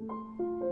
Música